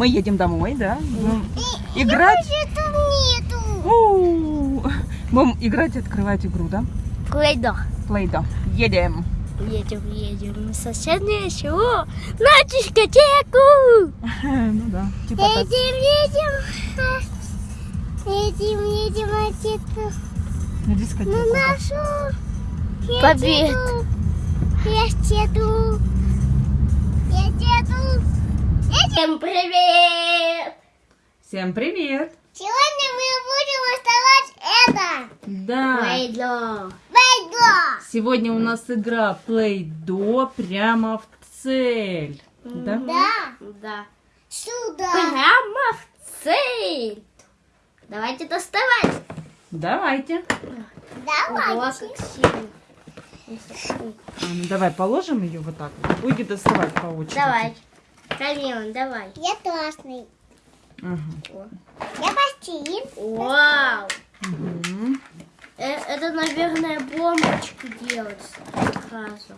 мы едем домой, да? Будем играть. там нету. У, Будем играть и открывать игру, да? Плейдо. Плейда. Едем. Едем, едем на соседнее село, на дискотеку. Ну да, типа так. Едем, едем. Едем, едем, отец. На дискотеку. На нашу Побед. Я еду. Я еду. Всем привет! Всем привет. Сегодня мы будем оставать это. Да. Плейдо. Плейдо. Сегодня у нас игра Play-Doh прямо в цель. Да? Да. Да. Сюда. Прямо в цель. Давайте доставать. Давайте. Давайте. как сильно. А, ну давай положим ее вот так. вот. Будете доставать по очереди. Давай. Камилон, давай. Я классный. Ага. Я пластилин. Вау. Э, Это, наверное, бомбочки делать сразу.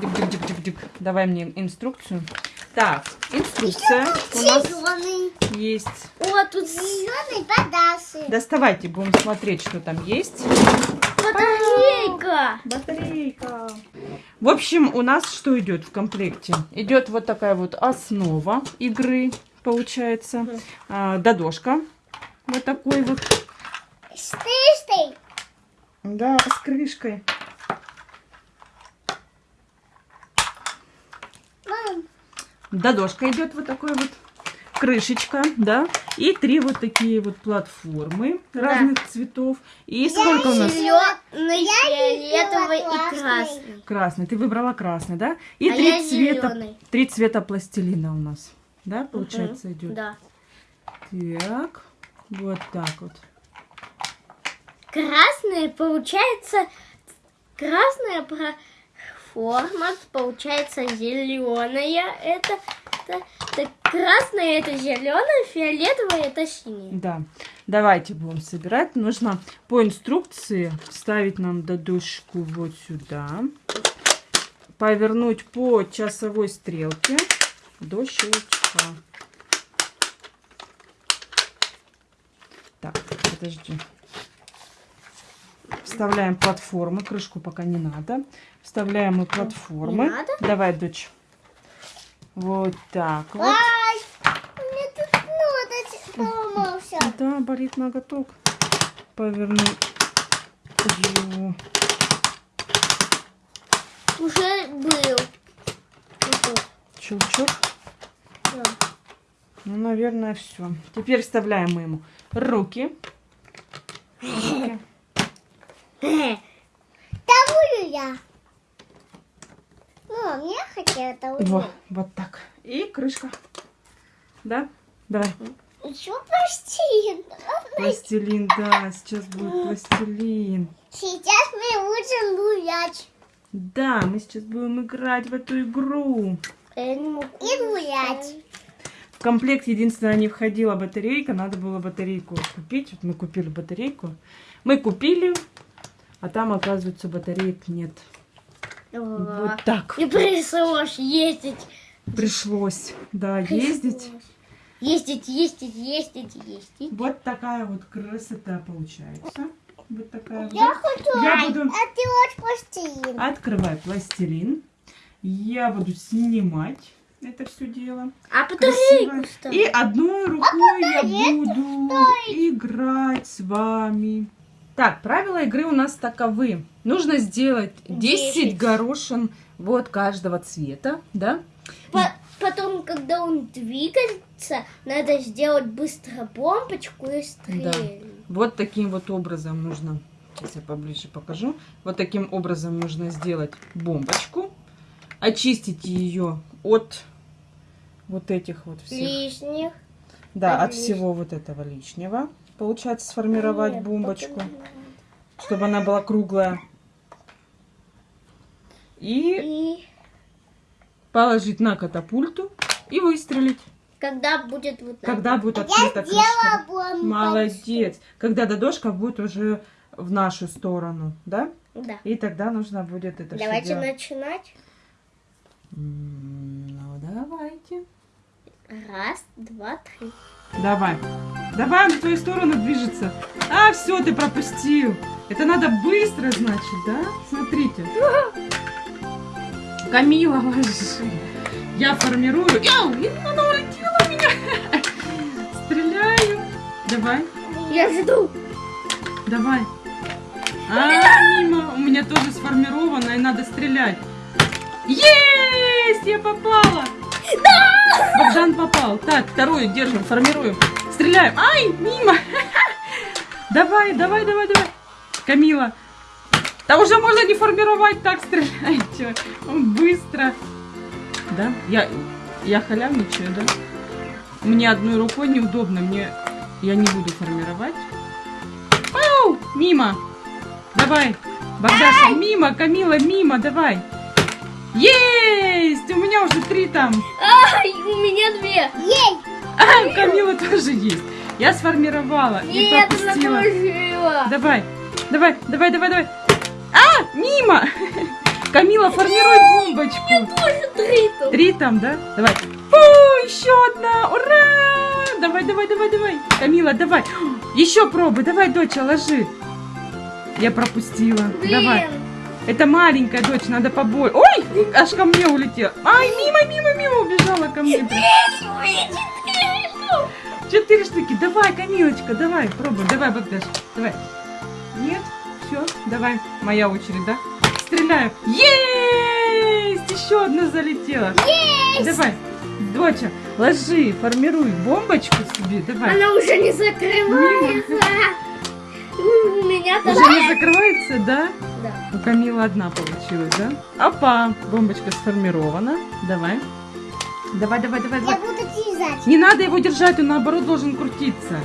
Дик-дик-дик-дик-дик. Давай мне инструкцию. Так, инструкция у нас Зеленый. есть. О, тут зеленый подасы. Доставайте, будем смотреть, что там есть. Батарейка. Батарейка. В общем, у нас что идет в комплекте? Идет вот такая вот основа игры, получается. А, додошка. Вот такой вот. С тыстой. Да, с крышкой. Мам, Додошка идет вот такой вот. Крышечка, да. И три вот такие вот платформы разных цветов. И сколько у нас? зеленый, фиолетовый и красный. Красный. Ты выбрала красный, да? И А три я цвета. Три цвета пластилина у нас. Да, получается, идет. Да. Так. Вот так вот. Красный получается красная про- форма получается зеленая. Это, это, это красное это зеленое, фиолетовое это синее. Да. Давайте будем собирать. Нужно по инструкции вставить нам додушку вот сюда. Повернуть по часовой стрелке до щелчка. Так, подожди. Вставляем платформы. Крышку пока не надо. Вставляем мы платформы. Не надо? Давай, дочь. Вот так вот. Ай, меня тут ноготь поломался. Да, болит ноготок. Поверну его. Уже был. Щелчок. тут, Ну, наверное, все. Теперь вставляем мы ему руки. Руки. да. Тавую я. Мам, я хотела тавую. Вот, вот так. И крышка. Да? Давай. Еще пластин. Пластилин, да, сейчас будет пластилин. Сейчас мы будем гулять. Да, мы сейчас будем играть в эту игру. И гулять. В комплект единственное не входила батарейка, надо было батарейку купить. Вот мы купили батарейку. Мы купили, а там, оказывается, батареек нет. Вот так. И пришлось ездить. Пришлось, да, ездить. Ездить, ездить, ездить, ездить. Вот такая вот красота получается. Вот такая вот. Я хочу. Я буду А ты вот пластин. открывать пластилин. Я буду снимать это все дело. А батарейку ставь. И одной рукой я буду играть с вами. Так, правила игры у нас таковы. Нужно сделать 10 Десять. горошин вот каждого цвета, да? По- Потом, когда он двигается, надо сделать быстро бомбочку и стрелять. Вот таким вот образом нужно, сейчас я поближе покажу, вот таким образом нужно сделать бомбочку, очистить ее от вот этих вот всех, Лишних. да, от от всего вот этого лишнего. Получается сформировать Нет, бомбочку, чтобы она была круглая. И И положить на катапульту и выстрелить. когда будет вот так. Когда будет открыта крышка. Молодец. Когда додошка будет уже в нашу сторону, да? Да. И тогда нужно будет это все Давайте делать. начинать. Ну, давайте. Раз, два, три. Давай. Давай, он в твою сторону движется. А, все, ты пропустил. Это надо быстро, значит, да? Смотрите. Камила, ложи. Я формирую. Яу, она улетела у меня. Стреляю. Давай, Я жду. давай. А, мимо. У меня тоже сформировано, и надо стрелять. Есть! Я попала! Да! Богдан попал. Так, вторую держим, формируем. Стреляем. Ай, мимо. Давай, давай, давай, давай. Камила. Да уже можно не формировать, так стреляйте. Он быстро. Да? Я, я халявничаю, да? Мне одной рукой неудобно, мне... Я не буду формировать. Ау! Мимо! Давай! Богдаша, мимо! Камила, мимо! Давай! Есть! У меня уже три там. Ай, у меня две. Ей! А, у Камилы тоже есть. Я сформировала и Нет, пропустила. она. Давай, давай, давай, давай, давай. А, мимо! Камила, формируй бомбочку. Тоже три тут. Три там, да? Давай. Фу, еще одна! Ура! Давай, давай, давай, давай. Камила, давай. Еще пробуй. Давай, доча, ложи. Я пропустила. Давай. Это маленькая дочь, надо побой. Ой, аж ко мне улетела. Ай, мимо, мимо, мимо убежала ко мне. Четыре штуки. Давай, Камилочка, давай, пробуй. Давай, Богдаш, давай. Нет? Все, давай. Моя очередь, да? Стреляю. Есть! Еще одна залетела. Давай. Доча, ложи, формируй бомбочку себе. Давай. Она уже не закрывается. У меня Уже там... не закрывается, да? У Камилы одна получилась, да? Опа, бомбочка сформирована. Давай. Давай, давай, давай, давай. буду вязать. Не надо его держать, он наоборот должен крутиться.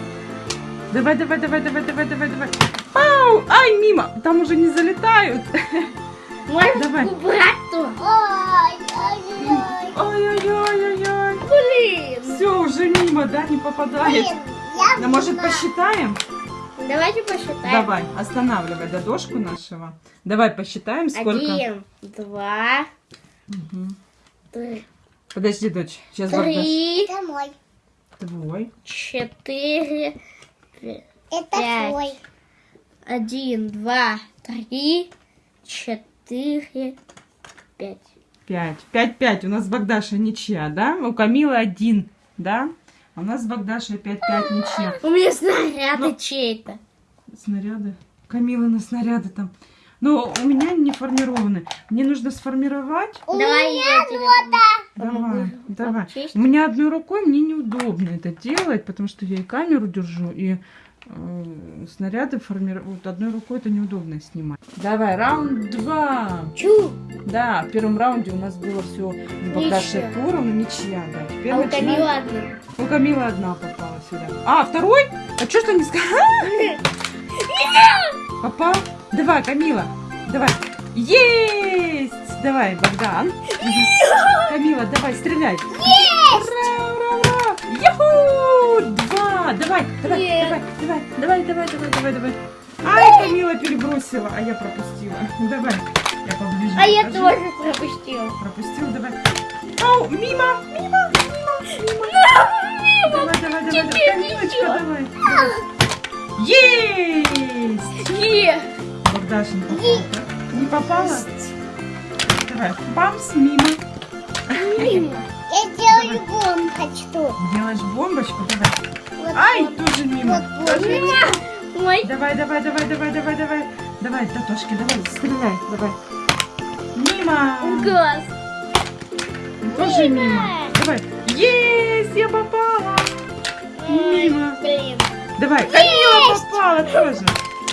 Давай, давай, давай, давай, давай, давай, давай. Пау! Ай, мимо! Там уже не залетают. Может Давай. убрать то? Ой-ой-ой-ой-ой. Блин. Все, уже мимо, да, не попадает. Ну, может, посчитаем? Давайте посчитаем. Давай, останавливай додошку нашего. Давай посчитаем, сколько. Один, два, Мгм. три, Подожди, дочь. Сейчас три, Это мой. Твой. четыре, пять. Это Пять. твой. один, два, три, четыре, пять. Пять. Пять-пять. У нас с Богдашей ничья, да? У Камилы один, да? А у нас с Богдашей пять-пять ничья. У меня снаряды Ну. чей-то. Снаряды. Камилы на снаряды там. Но у меня не формированы. Мне нужно сформировать. У Давай меня я тебе Давай, давай. обчесть. У меня одной рукой мне неудобно это делать, потому что я и камеру держу, и снаряды формируют. Одной рукой это неудобно снимать. Давай, раунд два. Чу. Да, в первом раунде у нас было все с Богдашей Ничья. да. Теперь А у начинаем- Камилы одна. У Камилы одна попала сюда. А, второй? А что ж ты не сказала? Попал? Давай, Камила, давай. Есть! Давай, Богдан. Камила, давай, стреляй. Есть! Давай, давай, Нет. давай, давай, давай, давай, давай, давай, давай. Ай, Камила перебросила, а я пропустила. Давай, я поближе. А я тоже пропустила. Пропустил, давай. Ау, мимо, мимо, мимо, мимо. Давай, давай, давай, давай. Камилочка, давай. Есть! Е. Богдаш не попала, да? Не попала? Давай, бамс, мимо. Я делаю бомбочку. Делаешь бомбочку, давай. Вот, Ай, вот. тоже мимо. Вот, Тоже вот. мимо. Ой. Давай, давай, давай, давай, давай, давай. Давай, Татошки, давай, стреляй, давай. Мимо. Газ. Тоже мимо. Давай. Есть, я попала. Мимо. Блин. Давай, Камила попала тоже.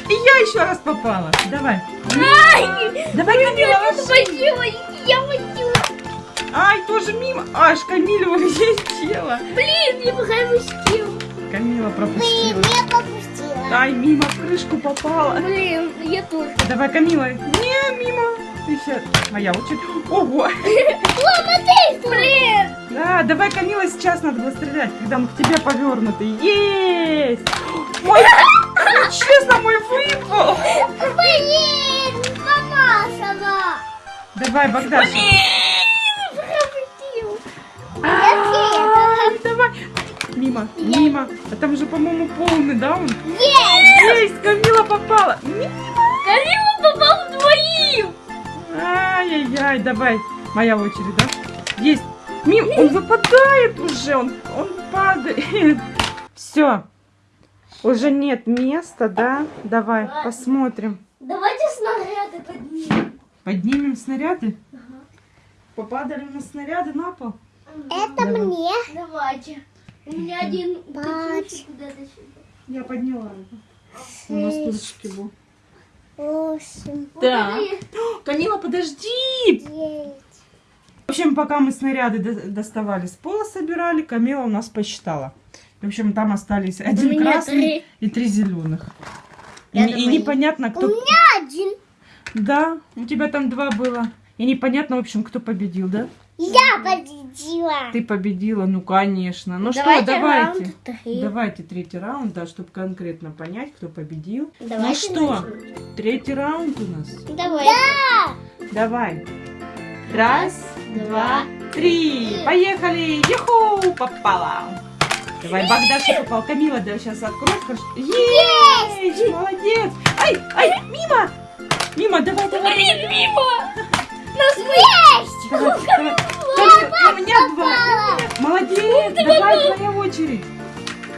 И я еще раз попала. Давай. Ай! Давай, Камила, Я Тоже мимо. Аж Камила улетела. Блин, я пропустила. Камила Блин, пропустила. я попустила. Ай, мимо в крышку попала. Блин, я тоже. Давай, Камила. Не, мимо. Еще моя очередь. Ого. Ломатый, блин. Да, давай, Камила, сейчас надо было стрелять, когда он к тебе повернутый. Есть! Ой, Честно, мой выпал. Блин, помазала. Давай, Богдаша. Пропустил. Мимо, мимо. А там же, по-моему, полный, да, он? Есть. Есть, Камила попала. Мимо. Камила попал двоим. Ай-яй-яй, давай. Моя очередь, да? Есть. Мим, он выпадает уже, он, он падает. Все. Уже нет места, да? Давай, Ладно. посмотрим. Давайте снаряды поднимем. Поднимем снаряды. Попадали у нас снаряды на пол. Это Давай. мне. Давайте. У меня один сюда. Я подняла. У нас стульчики был. Восемь. Да. Камила, подожди! Девять. В общем, пока мы снаряды до- доставали с пола, собирали, Камила у нас посчитала. В общем, там остались один меня красный три. и три зеленых. И, и непонятно, кто... Один. Да, у тебя там два было. И непонятно, в общем, кто победил, да? Я победила. Ты победила, ну, конечно. Ну Давайте что, давайте. раунд три. Давайте третий раунд, да, чтобы конкретно понять, кто победил. ну Давайте что, третий раунд у нас. Давай. Давай. Раз, два, три. Поехали. Юху, попала. Давай, Богдаша попал. Камила, да, сейчас откроешь. хорошо? Есть! Молодец. Ай, ай, мимо. Мимо, давай, давай. Блин, мимо. Есть. Давай, давай. Меня два. Молодец, давай, твоя очередь.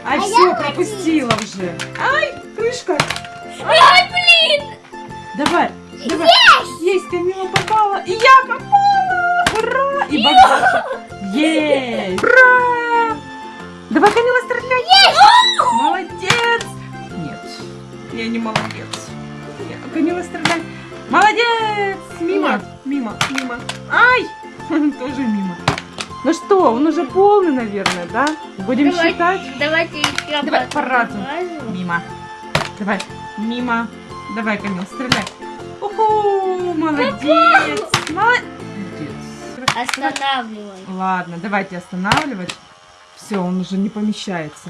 Ай, А все, пропустила уже. Ай, крышка. Ай, блин. Давай, давай. Есть! Камила попала. И я попала. Ура! И Богдаша. Есть! Ура! Давай, Камила, стреляй. Есть! Молодец. Нет, я не молодец. Камила, стреляй. Молодец! Мимо, мимо, мимо. Ай! Тоже мимо. Ну что, он уже полный, наверное, да? Будем Давай. считать? Давайте Давай, по разу. Мимо. Давай, мимо. Давай, Камил, стреляй. Уху, молодец. Молодец. Останавливай. Ладно, давайте останавливать. Все, он уже не помещается.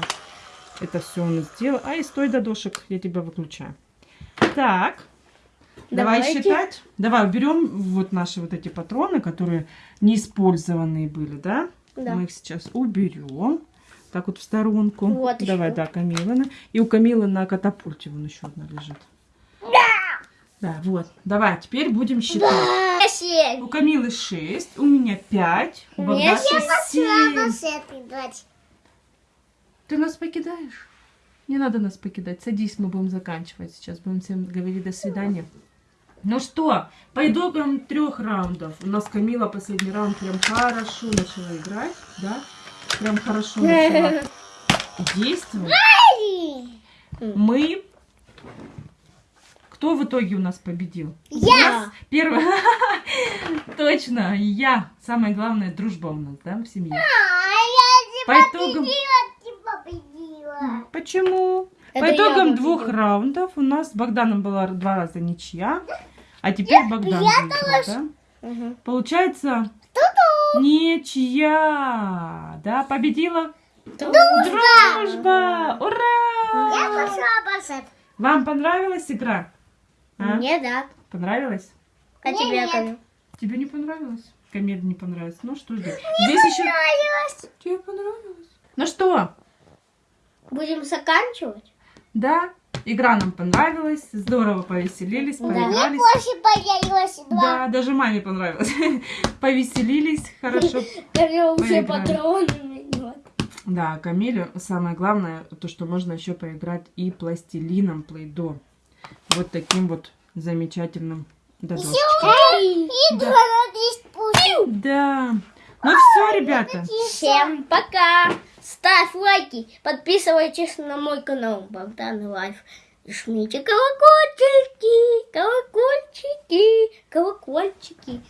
Это все он сделал. Ай, стой, додошек, я тебя выключаю. Так, давай Давайте. считать. Давай уберем вот наши вот эти патроны, которые неиспользованные были, да? Да. Мы их сейчас уберем. Так вот в сторонку. Вот Давай, еще. да, Камилы. И у Камилы на катапульте вон еще одна лежит. Да, вот. Давай, теперь будем считать. Семь. У Камилы 6, у меня 5, у Богдаши Надо 7. с этой дать. Ты нас покидаешь? Не надо нас покидать. Садись, мы будем заканчивать. Сейчас будем всем говорить до свидания. Ну что, по итогам трех раундов у нас Камила последний раунд прям хорошо начала играть, да? Прям хорошо начала действовать. Мы... Кто в итоге у нас победил? Я. Первый. Точно, я. Самое главное, дружба у нас, да, в семье. А, я По итогам... победила. Почему? Это По итогам двух раундов у нас с Богданом была два раза ничья, а теперь Богдан выиграл, да? Мгм. Получается ничья, да? Победила дружба! Ура! Я пошла бассет. Вам понравилась игра? А? Мне да. Понравилась? А Мне тебе, нет. Тебе не понравилось? Камиле не понравилось. Ну что ж, здесь еще... Тебе понравилось? Ну что, Будем заканчивать? да, игра нам понравилась, здорово повеселились, Да. поигрались. Больше появилось два. Да, даже маме понравилось. Повеселились, хорошо. Камил все патроны. Да, Камилю самое главное, то, что можно еще поиграть и пластилином Play-Doh. Вот таким вот замечательным пусть. Да. Ну все, ребята. Всем пока! Ставь лайки, подписывайтесь на мой канал Богдан Life. И жмите колокольчики, колокольчики, колокольчики.